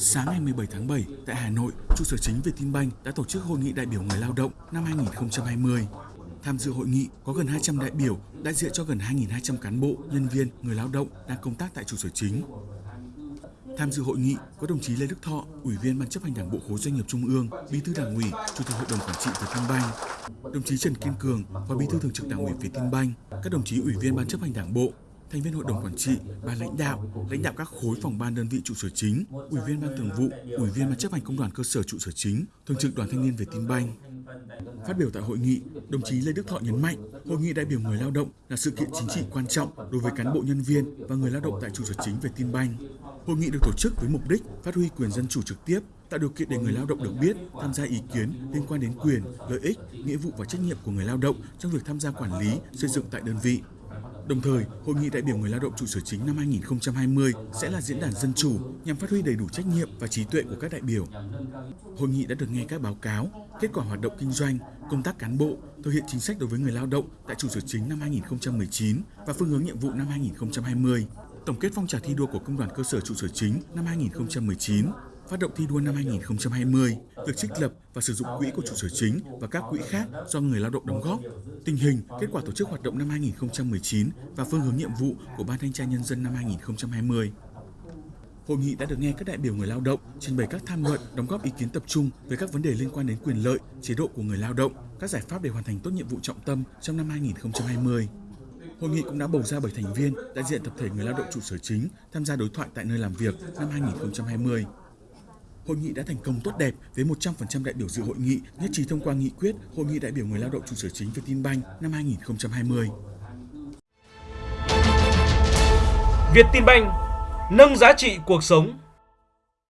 Sáng ngày 17 tháng 7, tại Hà Nội, trụ sở chính Vietinbank đã tổ chức hội nghị đại biểu người lao động năm 2020. Tham dự hội nghị có gần 200 đại biểu, đại diện cho gần 2.200 cán bộ, nhân viên, người lao động đang công tác tại trụ sở chính. Tham dự hội nghị có đồng chí Lê Đức Thọ, Ủy viên Ban chấp hành Đảng bộ khối doanh nghiệp Trung ương, Bí thư Đảng ủy, Chủ tịch Hội đồng quản trị Vietinbank, đồng chí Trần Kiên Cường, Phó Bí thư Thường trực Đảng ủy Vietinbank, các đồng chí Ủy viên Ban chấp hành Đảng bộ, thành viên hội đồng quản trị, ban lãnh đạo, lãnh đạo các khối phòng ban đơn vị trụ sở chính, ủy viên ban thường vụ, ủy viên ban chấp hành công đoàn cơ sở trụ sở chính, thường trực đoàn thanh niên về tin banh. Phát biểu tại hội nghị, đồng chí Lê Đức Thọ nhấn mạnh, hội nghị đại biểu người lao động là sự kiện chính trị quan trọng đối với cán bộ nhân viên và người lao động tại trụ sở chính về tin banh. Hội nghị được tổ chức với mục đích phát huy quyền dân chủ trực tiếp, tạo điều kiện để người lao động được biết, tham gia ý kiến liên quan đến quyền, lợi ích, nghĩa vụ và trách nhiệm của người lao động trong việc tham gia quản lý, xây dựng tại đơn vị. Đồng thời, Hội nghị đại biểu người lao động trụ sở chính năm 2020 sẽ là diễn đàn dân chủ nhằm phát huy đầy đủ trách nhiệm và trí tuệ của các đại biểu. Hội nghị đã được nghe các báo cáo, kết quả hoạt động kinh doanh, công tác cán bộ, thực hiện chính sách đối với người lao động tại trụ sở chính năm 2019 và phương hướng nhiệm vụ năm 2020. Tổng kết phong trào thi đua của công đoàn cơ sở trụ sở chính năm 2019 phát động thi đua năm 2020, việc trích lập và sử dụng quỹ của trụ sở chính và các quỹ khác do người lao động đóng góp, tình hình, kết quả tổ chức hoạt động năm 2019 và phương hướng nhiệm vụ của Ban Thanh tra Nhân dân năm 2020. Hội nghị đã được nghe các đại biểu người lao động trình bày các tham luận, đóng góp ý kiến tập trung về các vấn đề liên quan đến quyền lợi, chế độ của người lao động, các giải pháp để hoàn thành tốt nhiệm vụ trọng tâm trong năm 2020. Hội nghị cũng đã bầu ra 7 thành viên đại diện tập thể người lao động trụ sở chính tham gia đối thoại tại nơi làm việc năm 2020. Hội nghị đã thành công tốt đẹp với 100% đại biểu dự hội nghị, nhất trí thông qua nghị quyết Hội nghị đại biểu người lao động trụ sở chính Vietinbank năm 2020. Việt Tin Banh nâng giá trị cuộc sống